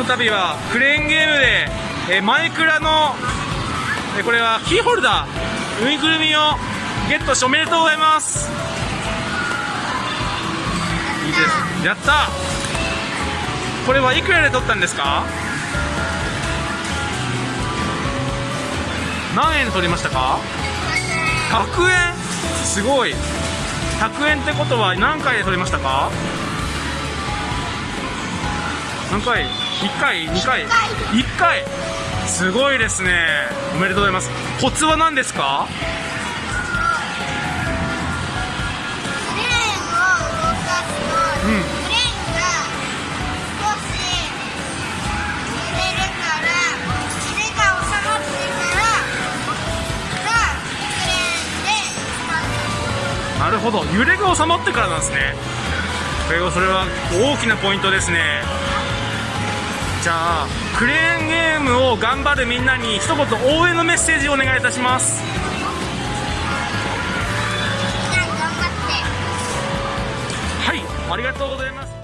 の度はクレーンゲームで、えーマイクラの、えーこれはキーホルダーぬいぐるみをゲットしておめでとうございます。いいです。やった。これはいくらで取ったんですか？何円で取りましたか？100円？すごい。100円ってことは何回で取りましたか？何回 ?1 回 ?2 回 ?1 回？すごいですね。おめでとうございます。コツは何ですか？なるほど。揺れが収まってからなんですね。それは大きなポイントですねじゃあクレーンゲームを頑張るみんなに一言応援のメッセージをお願いいたします。はいありがとうございます